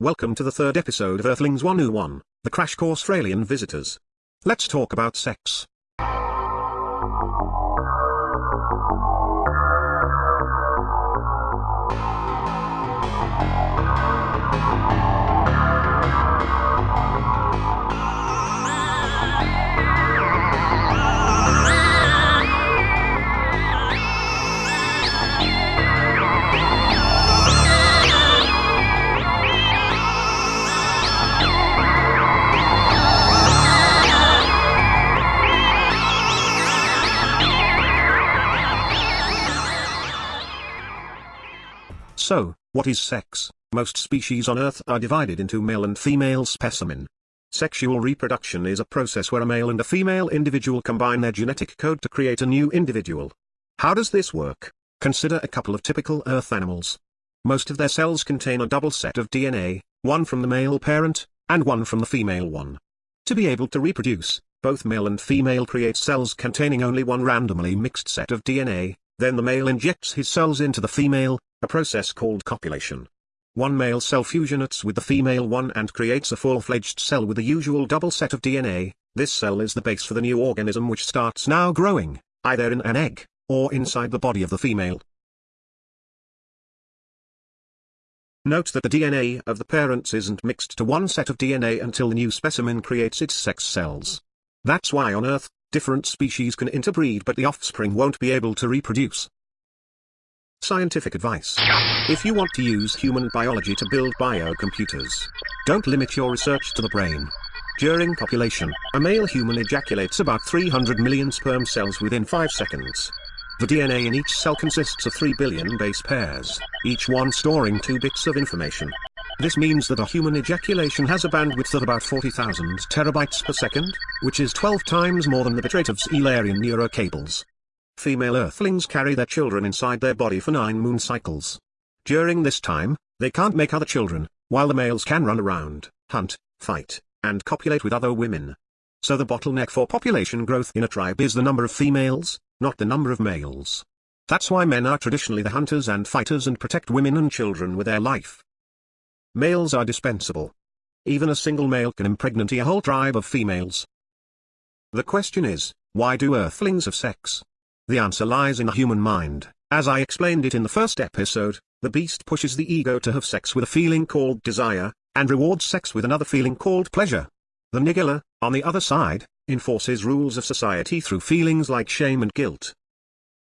Welcome to the third episode of Earthlings 101, the crash course for alien visitors. Let's talk about sex. What is sex? Most species on Earth are divided into male and female specimen. Sexual reproduction is a process where a male and a female individual combine their genetic code to create a new individual. How does this work? Consider a couple of typical Earth animals. Most of their cells contain a double set of DNA, one from the male parent, and one from the female one. To be able to reproduce, both male and female create cells containing only one randomly mixed set of DNA, then the male injects his cells into the female, a process called copulation. One male cell fusionates with the female one and creates a full-fledged cell with the usual double set of DNA, this cell is the base for the new organism which starts now growing, either in an egg, or inside the body of the female. Note that the DNA of the parents isn't mixed to one set of DNA until the new specimen creates its sex cells. That's why on Earth, different species can interbreed but the offspring won't be able to reproduce. Scientific advice. If you want to use human biology to build biocomputers, don't limit your research to the brain. During copulation, a male human ejaculates about 300 million sperm cells within 5 seconds. The DNA in each cell consists of 3 billion base pairs, each one storing 2 bits of information. This means that a human ejaculation has a bandwidth of about 40,000 terabytes per second, which is 12 times more than the bitrate of Eulerian neurocables. Female earthlings carry their children inside their body for nine moon cycles. During this time, they can't make other children, while the males can run around, hunt, fight, and copulate with other women. So the bottleneck for population growth in a tribe is the number of females, not the number of males. That's why men are traditionally the hunters and fighters and protect women and children with their life. Males are dispensable. Even a single male can impregnate a whole tribe of females. The question is, why do earthlings have sex? The answer lies in the human mind. As I explained it in the first episode, the beast pushes the ego to have sex with a feeling called desire, and rewards sex with another feeling called pleasure. The nigilla, on the other side, enforces rules of society through feelings like shame and guilt.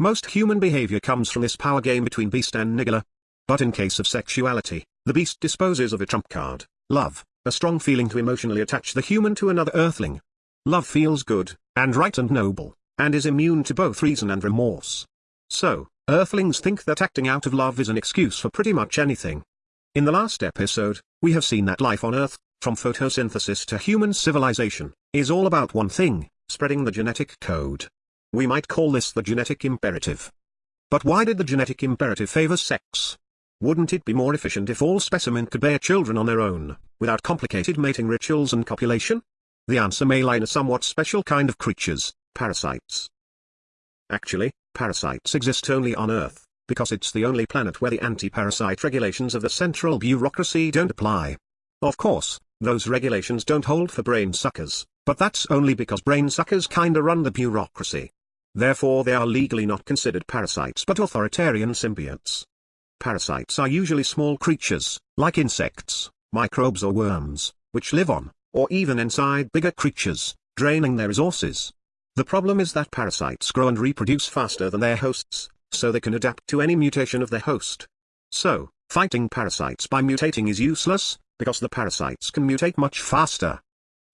Most human behavior comes from this power game between beast and nigilla. But in case of sexuality, the beast disposes of a trump card, love, a strong feeling to emotionally attach the human to another earthling. Love feels good, and right and noble and is immune to both reason and remorse. So, Earthlings think that acting out of love is an excuse for pretty much anything. In the last episode, we have seen that life on Earth, from photosynthesis to human civilization, is all about one thing, spreading the genetic code. We might call this the genetic imperative. But why did the genetic imperative favor sex? Wouldn't it be more efficient if all specimen could bear children on their own, without complicated mating rituals and copulation? The answer may lie in a somewhat special kind of creatures, Parasites. Actually, parasites exist only on Earth, because it's the only planet where the anti-parasite regulations of the central bureaucracy don't apply. Of course, those regulations don't hold for brain suckers, but that's only because brain suckers kinda run the bureaucracy. Therefore they are legally not considered parasites but authoritarian symbiotes. Parasites are usually small creatures, like insects, microbes or worms, which live on, or even inside bigger creatures, draining their resources. The problem is that parasites grow and reproduce faster than their hosts, so they can adapt to any mutation of their host. So, fighting parasites by mutating is useless, because the parasites can mutate much faster.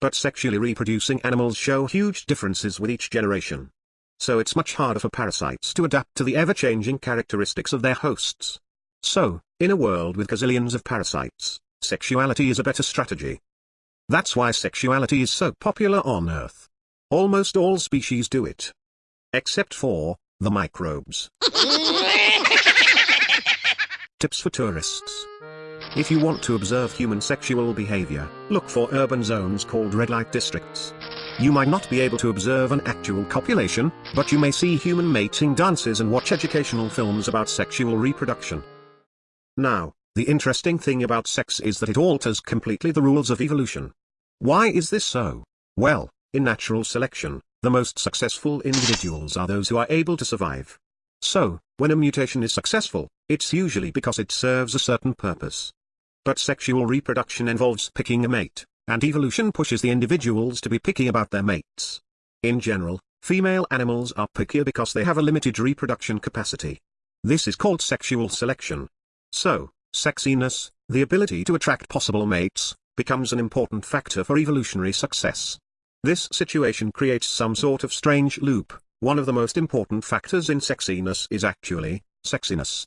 But sexually reproducing animals show huge differences with each generation. So it's much harder for parasites to adapt to the ever-changing characteristics of their hosts. So, in a world with gazillions of parasites, sexuality is a better strategy. That's why sexuality is so popular on Earth. Almost all species do it. Except for, the microbes. Tips for tourists. If you want to observe human sexual behavior, look for urban zones called red light districts. You might not be able to observe an actual copulation, but you may see human mating dances and watch educational films about sexual reproduction. Now, The interesting thing about sex is that it alters completely the rules of evolution. Why is this so? Well, in natural selection, the most successful individuals are those who are able to survive. So, when a mutation is successful, it's usually because it serves a certain purpose. But sexual reproduction involves picking a mate, and evolution pushes the individuals to be picky about their mates. In general, female animals are pickier because they have a limited reproduction capacity. This is called sexual selection. So, sexiness, the ability to attract possible mates, becomes an important factor for evolutionary success. This situation creates some sort of strange loop, one of the most important factors in sexiness is actually, sexiness.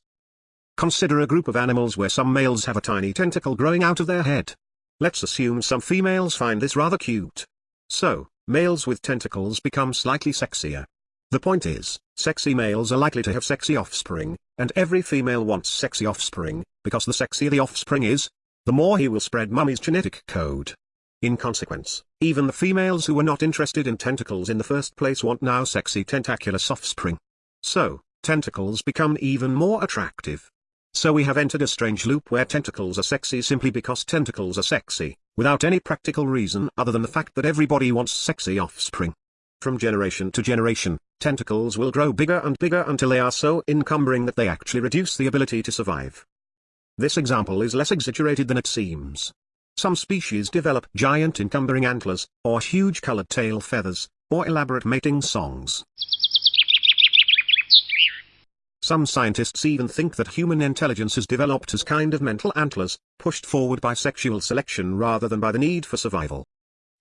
Consider a group of animals where some males have a tiny tentacle growing out of their head. Let's assume some females find this rather cute. So, males with tentacles become slightly sexier. The point is, sexy males are likely to have sexy offspring, and every female wants sexy offspring, because the sexier the offspring is, the more he will spread mummy's genetic code. In consequence, even the females who were not interested in tentacles in the first place want now sexy tentacular offspring. So, tentacles become even more attractive. So we have entered a strange loop where tentacles are sexy simply because tentacles are sexy, without any practical reason other than the fact that everybody wants sexy offspring. From generation to generation, tentacles will grow bigger and bigger until they are so encumbering that they actually reduce the ability to survive. This example is less exaggerated than it seems. Some species develop giant encumbering antlers, or huge colored tail feathers, or elaborate mating songs. Some scientists even think that human intelligence has developed as kind of mental antlers, pushed forward by sexual selection rather than by the need for survival.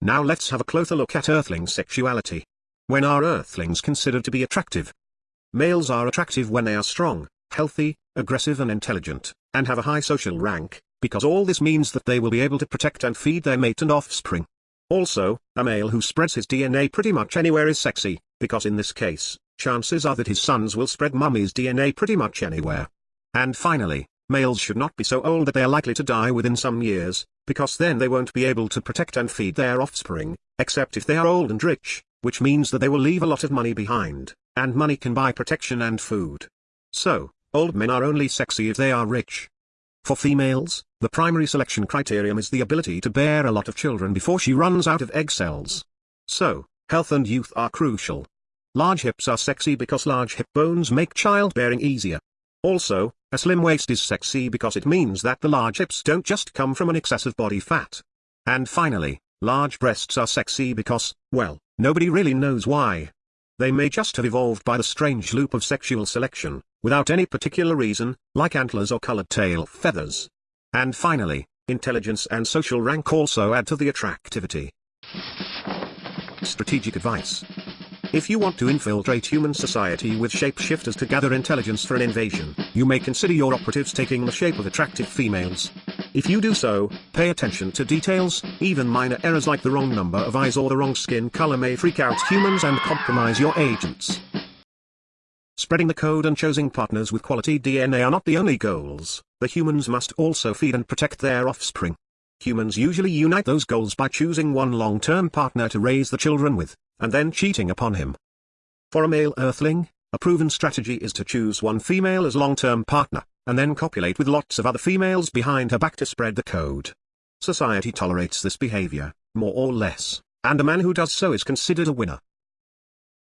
Now let's have a closer look at earthling sexuality. When are earthlings considered to be attractive? Males are attractive when they are strong, healthy, aggressive and intelligent, and have a high social rank, because all this means that they will be able to protect and feed their mate and offspring. Also, a male who spreads his DNA pretty much anywhere is sexy, because in this case, chances are that his sons will spread mummy's DNA pretty much anywhere. And finally, males should not be so old that they are likely to die within some years, because then they won't be able to protect and feed their offspring, except if they are old and rich, which means that they will leave a lot of money behind, and money can buy protection and food. So, old men are only sexy if they are rich. For females, the primary selection criterion is the ability to bear a lot of children before she runs out of egg cells. So, health and youth are crucial. Large hips are sexy because large hip bones make childbearing easier. Also, a slim waist is sexy because it means that the large hips don't just come from an excess of body fat. And finally, large breasts are sexy because, well, nobody really knows why. They may just have evolved by the strange loop of sexual selection, without any particular reason, like antlers or colored tail feathers. And finally, intelligence and social rank also add to the attractivity. Strategic advice. If you want to infiltrate human society with shapeshifters to gather intelligence for an invasion, you may consider your operatives taking the shape of attractive females. If you do so, pay attention to details, even minor errors like the wrong number of eyes or the wrong skin color may freak out humans and compromise your agents. Spreading the code and choosing partners with quality DNA are not the only goals, the humans must also feed and protect their offspring. Humans usually unite those goals by choosing one long-term partner to raise the children with, and then cheating upon him. For a male earthling, a proven strategy is to choose one female as long-term partner, and then copulate with lots of other females behind her back to spread the code. Society tolerates this behavior, more or less, and a man who does so is considered a winner.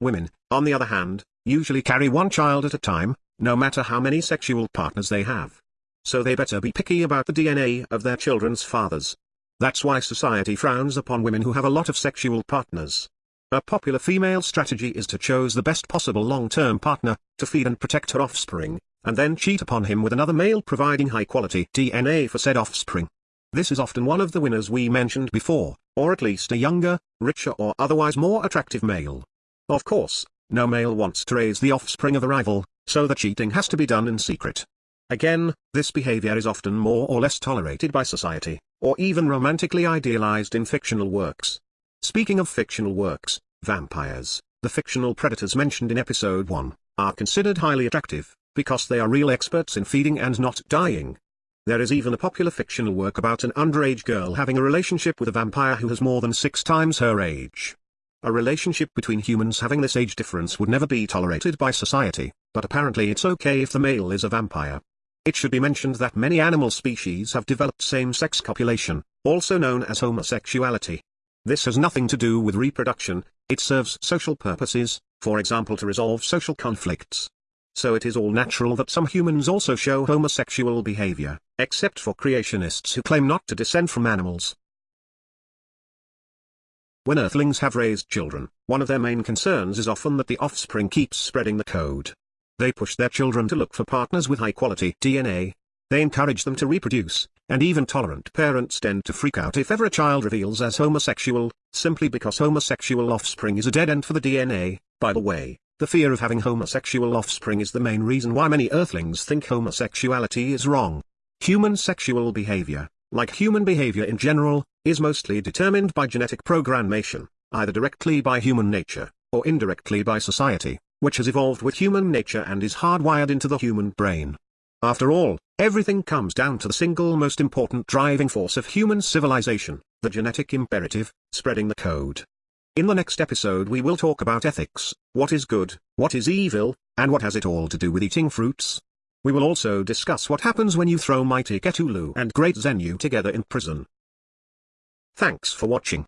Women, on the other hand, usually carry one child at a time, no matter how many sexual partners they have. So they better be picky about the DNA of their children's fathers. That's why society frowns upon women who have a lot of sexual partners. A popular female strategy is to choose the best possible long-term partner, to feed and protect her offspring, and then cheat upon him with another male providing high-quality DNA for said offspring. This is often one of the winners we mentioned before, or at least a younger, richer or otherwise more attractive male. Of course, no male wants to raise the offspring of a rival, so the cheating has to be done in secret. Again, this behavior is often more or less tolerated by society, or even romantically idealized in fictional works. Speaking of fictional works, vampires, the fictional predators mentioned in episode 1, are considered highly attractive, because they are real experts in feeding and not dying. There is even a popular fictional work about an underage girl having a relationship with a vampire who has more than six times her age. A relationship between humans having this age difference would never be tolerated by society, but apparently it's okay if the male is a vampire. It should be mentioned that many animal species have developed same-sex copulation, also known as homosexuality. This has nothing to do with reproduction, it serves social purposes, for example to resolve social conflicts. So it is all natural that some humans also show homosexual behavior, except for creationists who claim not to descend from animals. When Earthlings have raised children, one of their main concerns is often that the offspring keeps spreading the code. They push their children to look for partners with high-quality DNA. They encourage them to reproduce, and even tolerant parents tend to freak out if ever a child reveals as homosexual, simply because homosexual offspring is a dead end for the DNA. By the way, the fear of having homosexual offspring is the main reason why many Earthlings think homosexuality is wrong. Human sexual behavior, like human behavior in general, is mostly determined by genetic programmation, either directly by human nature, or indirectly by society, which has evolved with human nature and is hardwired into the human brain. After all, everything comes down to the single most important driving force of human civilization, the genetic imperative, spreading the code. In the next episode we will talk about ethics, what is good, what is evil, and what has it all to do with eating fruits. We will also discuss what happens when you throw mighty Cthulhu and Great Xenu together in prison. Thanks for watching.